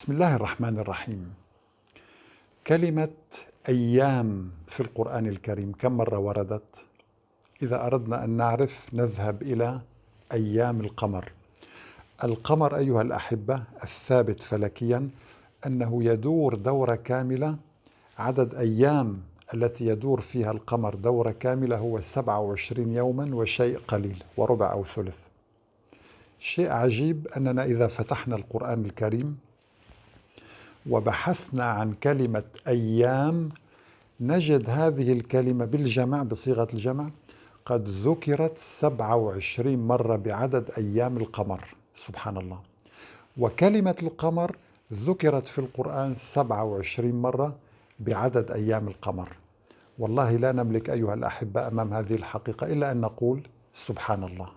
بسم الله الرحمن الرحيم. كلمة أيام في القرآن الكريم كم مرة وردت؟ إذا أردنا أن نعرف نذهب إلى أيام القمر. القمر أيها الأحبة الثابت فلكيا أنه يدور دورة كاملة. عدد أيام التي يدور فيها القمر دورة كاملة هو 27 يوما وشيء قليل وربع أو ثلث. شيء عجيب أننا إذا فتحنا القرآن الكريم وبحثنا عن كلمة أيام نجد هذه الكلمة بالجمع بصيغة الجمع قد ذكرت 27 مرة بعدد أيام القمر. سبحان الله. وكلمة القمر ذكرت في القرآن 27 مرة بعدد أيام القمر. والله لا نملك أيها الأحبة أمام هذه الحقيقة إلا أن نقول سبحان الله.